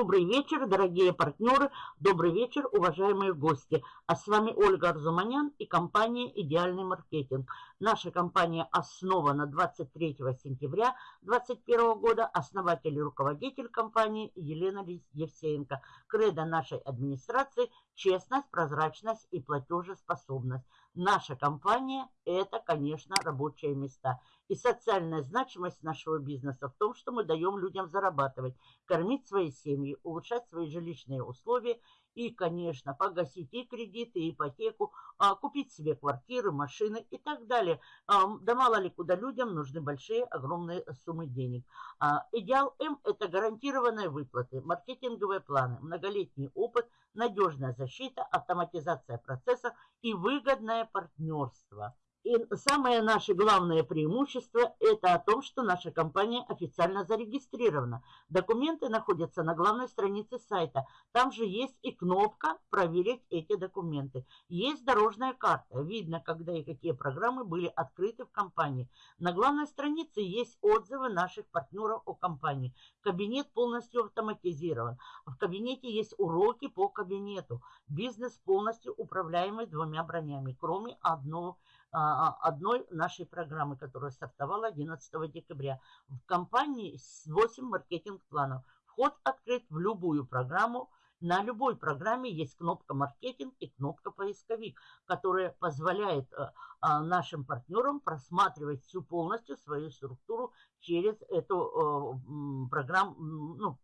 Добрый вечер, дорогие партнеры, добрый вечер, уважаемые гости. А с вами Ольга Арзуманян и компания «Идеальный маркетинг». Наша компания основана 23 сентября 2021 года. Основатель и руководитель компании Елена Евсеенко. Кредо нашей администрации – честность, прозрачность и платежеспособность. Наша компания – это, конечно, рабочие места. И социальная значимость нашего бизнеса в том, что мы даем людям зарабатывать, кормить свои семьи, улучшать свои жилищные условия и, конечно, погасить и кредиты, и ипотеку, а, купить себе квартиры, машины и так далее. А, да мало ли куда людям нужны большие, огромные суммы денег. А, идеал М – это гарантированные выплаты, маркетинговые планы, многолетний опыт, надежная защита, автоматизация процессов и выгодное партнерство. И самое наше главное преимущество – это о том, что наша компания официально зарегистрирована. Документы находятся на главной странице сайта. Там же есть и кнопка «Проверить эти документы». Есть дорожная карта. Видно, когда и какие программы были открыты в компании. На главной странице есть отзывы наших партнеров о компании. Кабинет полностью автоматизирован. В кабинете есть уроки по кабинету. Бизнес полностью управляемый двумя бронями, кроме одного одной нашей программы, которая стартовала 11 декабря. В компании 8 маркетинг-планов. Вход открыт в любую программу, на любой программе есть кнопка «Маркетинг» и кнопка «Поисковик», которая позволяет э, а, нашим партнерам просматривать всю полностью свою структуру через эту э, программу, ну,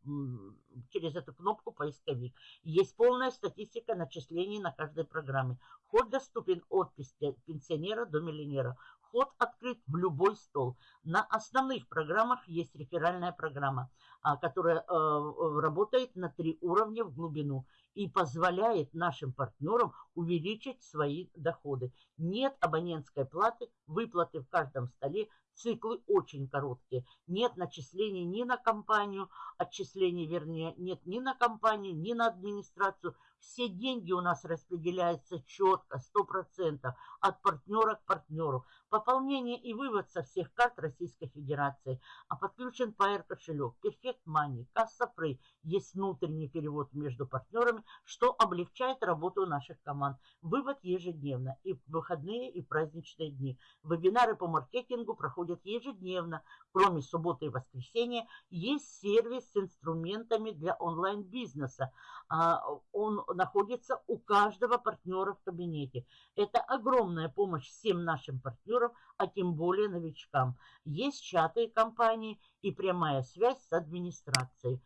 через эту кнопку «Поисковик». Есть полная статистика начислений на каждой программе. Вход доступен от пенсионера до миллионера. Вход открыт в любой стол. На основных программах есть реферальная программа, а, которая э, работает на три уровня в глубину и позволяет нашим партнерам увеличить свои доходы. Нет абонентской платы, выплаты в каждом столе, циклы очень короткие. Нет начислений ни на компанию, отчислений, вернее, нет ни на компанию, ни на администрацию. Все деньги у нас распределяются четко, 100%, от партнера к партнеру. Пополнение и вывод со всех карт Российской Федерации. А подключен Pair кошелек, Perfect Money, Касса Free. Есть внутренний перевод между партнерами, что облегчает работу наших команд. Вывод ежедневно, и в выходные, и праздничные дни. Вебинары по маркетингу проходят ежедневно. Кроме субботы и воскресенья, есть сервис с инструментами для онлайн-бизнеса. А, он находится у каждого партнера в кабинете. Это огромная помощь всем нашим партнерам, а тем более новичкам. Есть чаты компании и прямая связь с администрацией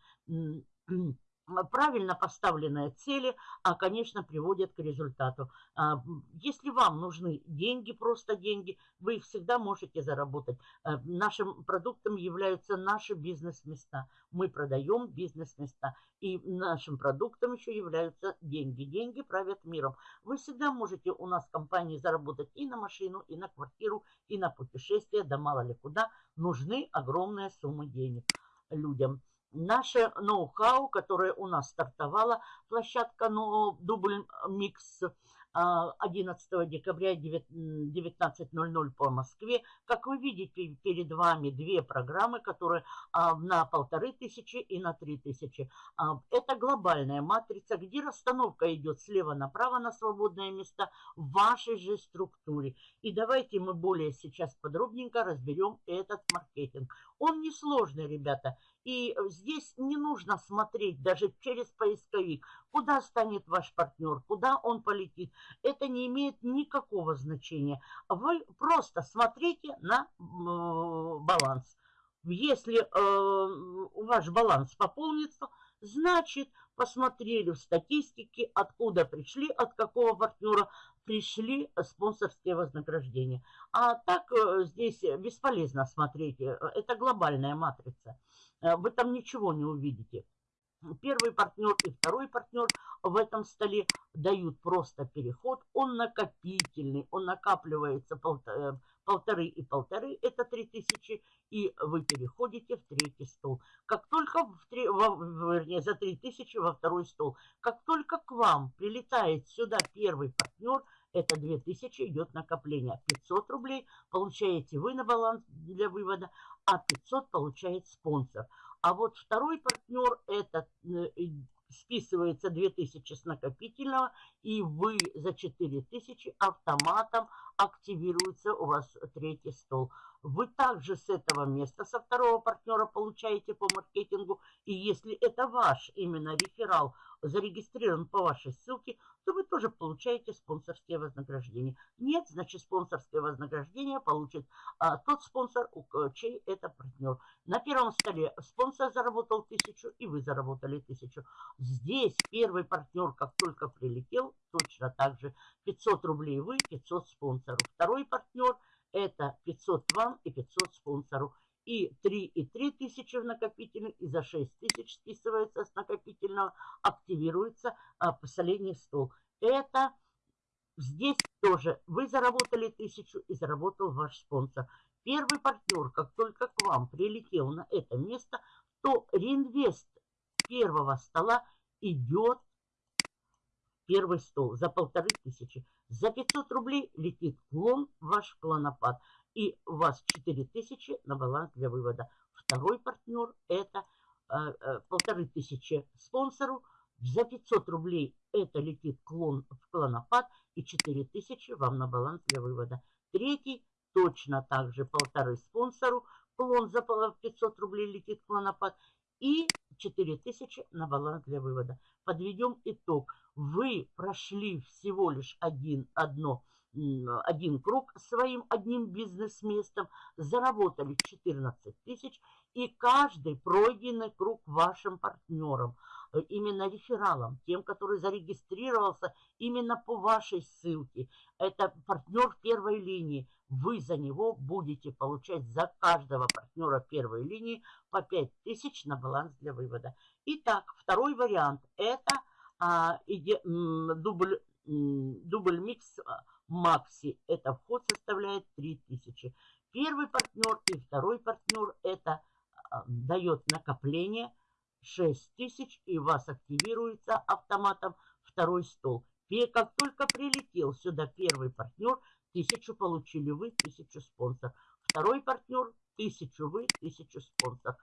правильно поставленные цели, а, конечно, приводят к результату. А, если вам нужны деньги, просто деньги, вы их всегда можете заработать. А, нашим продуктом являются наши бизнес-места. Мы продаем бизнес-места. И нашим продуктом еще являются деньги. Деньги правят миром. Вы всегда можете у нас в компании заработать и на машину, и на квартиру, и на путешествие, да мало ли куда. Нужны огромные суммы денег людям наше ноу-хау, которое у нас стартовала, площадка ну, Дубль Микс 11 а, декабря 19.00 по Москве. Как вы видите, перед вами две программы, которые а, на полторы тысячи и на три тысячи. А, это глобальная матрица, где расстановка идет слева направо на свободные места в вашей же структуре. И давайте мы более сейчас подробненько разберем этот маркетинг. Он несложный, ребята. И здесь не нужно смотреть даже через поисковик, куда станет ваш партнер, куда он полетит это не имеет никакого значения. Вы просто смотрите на баланс. Если э, ваш баланс пополнится, значит, посмотрели в статистике, откуда пришли, от какого партнера пришли спонсорские вознаграждения. А так э, здесь бесполезно смотреть. Это глобальная матрица. Э, вы там ничего не увидите первый партнер и второй партнер в этом столе дают просто переход. Он накопительный, он накапливается полторы, и полторы, это три тысячи, и вы переходите в третий стол. Как только, в три, в, вернее, за три тысячи во второй стол, как только к вам прилетает сюда первый партнер, это 2000 идет накопление. 500 рублей получаете вы на баланс для вывода, а 500 получает спонсор. А вот второй партнер, это списывается 2000 с накопительного, и вы за 4000 автоматом активируется у вас третий стол. Вы также с этого места, со второго партнера получаете по маркетингу. И если это ваш именно реферал зарегистрирован по вашей ссылке, то вы тоже получаете спонсорские вознаграждения. Нет, значит спонсорское вознаграждение получит а, тот спонсор, у, чей это партнер. На первом столе спонсор заработал тысячу, и вы заработали тысячу. Здесь первый партнер, как только прилетел, точно так же 500 рублей вы, 500 спонсору. Второй партнер – это 500 вам и 500 спонсору. И 3 и 3 тысячи в накопительный, и за 6 тысяч списывается с накопительного, активируется а, последний стол. Это здесь тоже вы заработали тысячу и заработал ваш спонсор. Первый партнер, как только к вам прилетел на это место, то реинвест первого стола идет первый стол за полторы тысячи. За 500 рублей летит клон, ваш клонопад. И у вас 4000 на баланс для вывода. Второй партнер это э, э, полторы тысячи спонсору. За 500 рублей это летит клон в клонопад и 4000 вам на баланс для вывода. Третий точно так же полторы спонсору. Клон за 500 рублей летит клонопад и 4000 на баланс для вывода. Подведем итог. Вы прошли всего лишь один, одно, один круг своим одним бизнес-местом, заработали 14 тысяч, и каждый пройденный круг вашим партнерам, э, именно рефералам, тем, который зарегистрировался именно по вашей ссылке. Это партнер первой линии. Вы за него будете получать за каждого партнера первой линии по 5 тысяч на баланс для вывода. Итак, второй вариант – это а, иде, дубль, дубль микс а, Макси. Это вход составляет 3000. Первый партнер и второй партнер это а, дает накопление 6000 и у вас активируется автоматом второй стол. Как только прилетел сюда первый партнер, тысячу получили вы, тысячу спонсор. Второй партнер, тысячу вы, тысячу спонсор.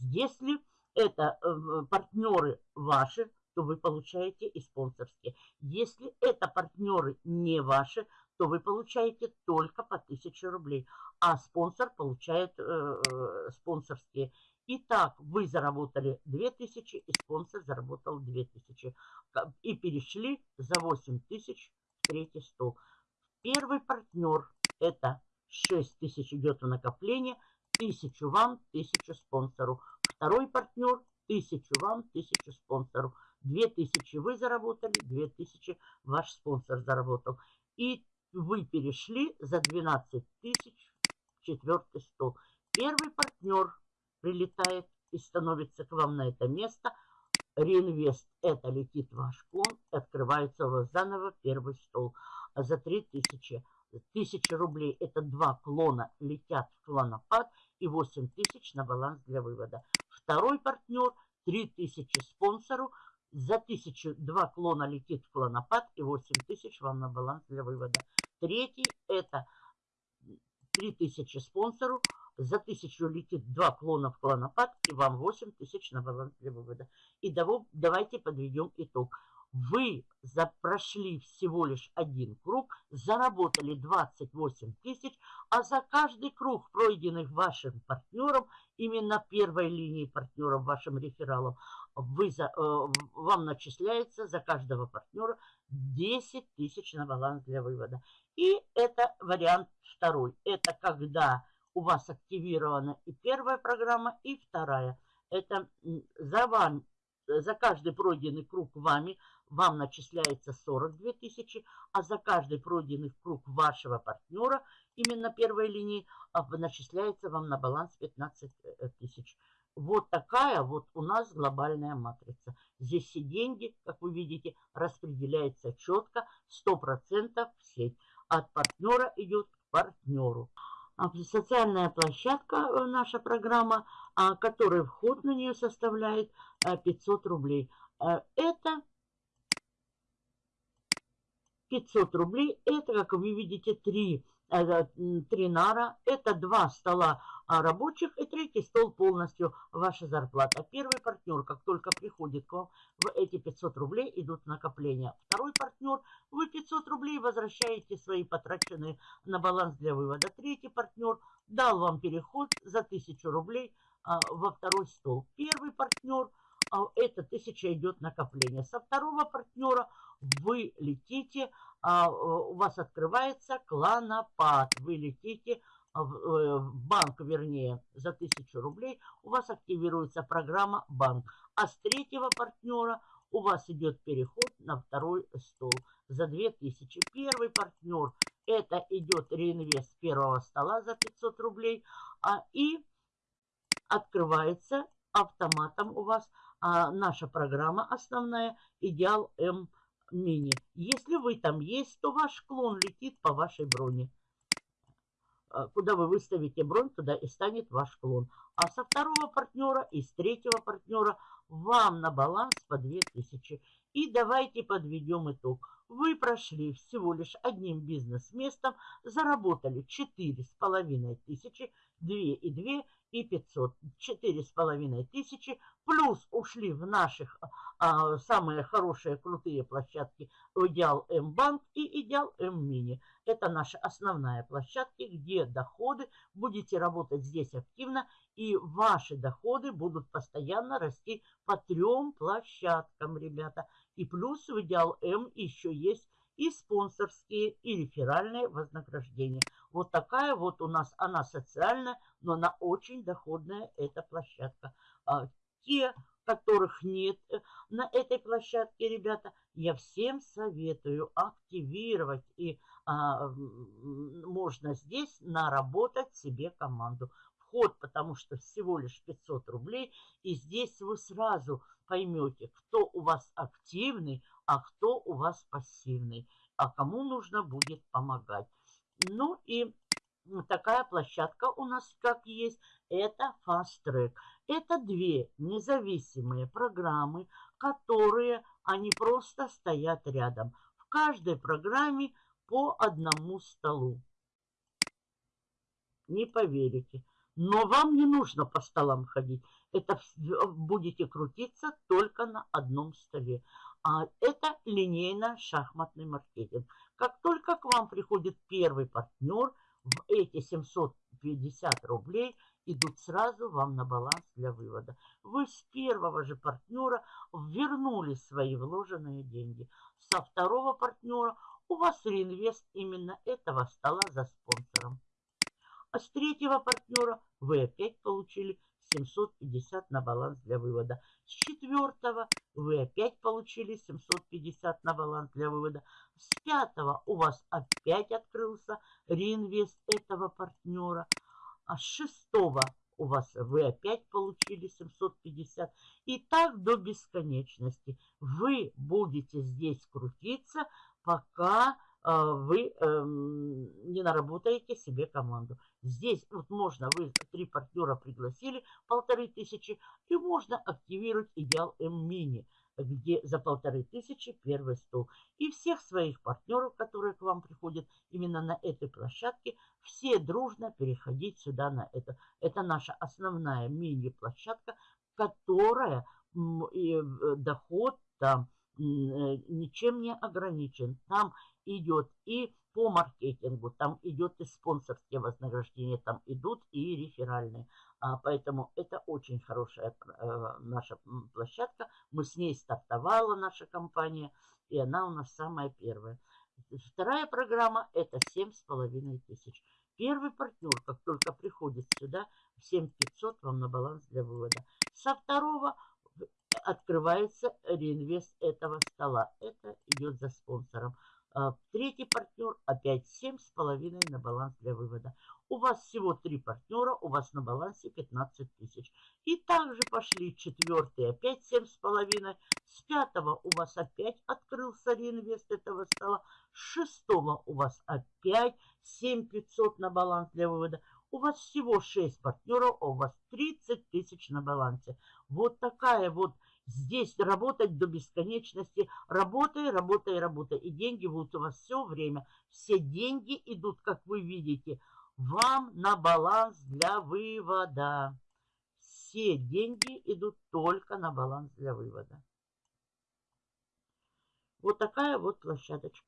Если это э, партнеры ваши, то вы получаете и спонсорские. Если это партнеры не ваши, то вы получаете только по 1000 рублей, а спонсор получает э, спонсорские. Итак, вы заработали 2000, и спонсор заработал 2000. И перешли за 8000 в третий стол. Первый партнер это 6000 идет в накопление, 1000 вам, 1000 спонсору. Второй партнер 1000 вам, 1000 спонсору. 2000 вы заработали, 2000 ваш спонсор заработал. И вы перешли за 12 тысяч четвертый стол. Первый партнер прилетает и становится к вам на это место. Реинвест – это летит ваш клон, открывается у вас заново первый стол. А за 3000 1000 рублей – это два клона летят в клонопад и 8000 на баланс для вывода. Второй партнер – 3000 спонсору – за тысячу два клона летит в клонопад и 8 тысяч вам на баланс для вывода. Третий это 3000 спонсору. За тысячу летит два клона в клонопад и вам 8 тысяч на баланс для вывода. И давайте подведем итог. Вы прошли всего лишь один круг, заработали 28 тысяч, а за каждый круг, пройденных вашим партнером, именно первой линии партнеров, вашим рефералом, вы за, э, вам начисляется за каждого партнера 10 тысяч на баланс для вывода. И это вариант второй. Это когда у вас активирована и первая программа, и вторая. Это за, вам, за каждый пройденный круг вами вам начисляется 42 тысячи, а за каждый пройденный круг вашего партнера, именно первой линии, а, начисляется вам на баланс 15 э, тысяч. Вот такая вот у нас глобальная матрица. Здесь все деньги, как вы видите, распределяются четко, 100% в сеть. От партнера идет к партнеру. А, социальная площадка, э, наша программа, а, который вход на нее составляет 500 рублей. Это 500 рублей. Это, как вы видите, три три нара. Это два стола а, рабочих и третий стол полностью ваша зарплата. Первый партнер, как только приходит к вам, в эти 500 рублей идут накопления. Второй партнер, вы 500 рублей возвращаете свои потраченные на баланс для вывода. Третий партнер дал вам переход за 1000 рублей а, во второй стол. Первый партнер, а, это 1000 идет накопление. Со второго партнера вы летите а, у вас открывается кланопад. Вы летите э, в банк, вернее, за 1000 рублей, у вас активируется программа банк. А с третьего партнера у вас идет переход на второй стол за 2000. Первый партнер, это идет реинвест первого стола за 500 рублей. А, и открывается автоматом у вас а, наша программа основная «Идеал М мини. Если вы там есть, то ваш клон летит по вашей броне. А, куда вы выставите бронь, туда и станет ваш клон. А со второго партнера и с третьего партнера вам на баланс по 2000. И давайте подведем итог. Вы прошли всего лишь одним бизнес-местом, заработали 4,5 тысячи, 2 и 2 и 500. 4,5 тысячи. Плюс ушли в наших а, самые хорошие, крутые площадки Идеал М-банк и Идеал М-мини. Это наши основные площадки, где доходы. Будете работать здесь активно, и ваши доходы будут постоянно расти по трем площадкам, ребята. И плюс в Идеал М еще есть и спонсорские, и реферальные вознаграждения. Вот такая вот у нас, она социальная, но она очень доходная, эта площадка. А, те, которых нет э, на этой площадке, ребята, я всем советую активировать. И а, можно здесь наработать себе команду. Вход, потому что всего лишь 500 рублей. И здесь вы сразу поймете, кто у вас активный, а кто у вас пассивный, а кому нужно будет помогать. Ну и такая площадка у нас как есть, это Fast Track. Это две независимые программы, которые, они просто стоят рядом. В каждой программе по одному столу. Не поверите. Но вам не нужно по столам ходить. Это будете крутиться только на одном столе. А это линейно-шахматный маркетинг. Как только к вам приходит первый партнер, в эти 750 рублей идут сразу вам на баланс для вывода. Вы с первого же партнера вернули свои вложенные деньги. Со второго партнера у вас реинвест именно этого стола за спонсором. А с третьего партнера вы опять получили 750 на баланс для вывода. С четвертого вы опять получили 750 на баланс для вывода. С пятого у вас опять открылся реинвест этого партнера. А с шестого у вас вы опять получили 750. И так до бесконечности. Вы будете здесь крутиться, пока а, вы эм, не наработаете себе команду. Здесь вот можно, вы три партнера пригласили, полторы тысячи, и можно активировать идеал М-мини, где за полторы тысячи первый стол. И всех своих партнеров, которые к вам приходят именно на этой площадке, все дружно переходить сюда на это. Это наша основная мини-площадка, которая э, доход там э, ничем не ограничен. Там идет и по маркетингу, там идет и спонсорские вознаграждения, там идут и реферальные. А, поэтому это очень хорошая э, наша площадка. Мы с ней стартовала наша компания, и она у нас самая первая. Вторая программа это 7,5 тысяч. Первый партнер, как только приходит сюда, 7500 вам на баланс для вывода. Со второго открывается реинвест этого стола. Это идет за спонсором. А, третий партнер опять 7,5 на баланс для вывода. У вас всего три партнера, у вас на балансе 15 тысяч. И также пошли четвертый, опять 7,5. С пятого у вас опять открылся реинвест этого стола. С шестого у вас опять 7500 на баланс для вывода. У вас всего 6 партнеров, а у вас 30 тысяч на балансе. Вот такая вот здесь работать до бесконечности. Работай, работай, работай. И деньги будут у вас все время. Все деньги идут, как вы видите, вам на баланс для вывода. Все деньги идут только на баланс для вывода. Вот такая вот площадочка.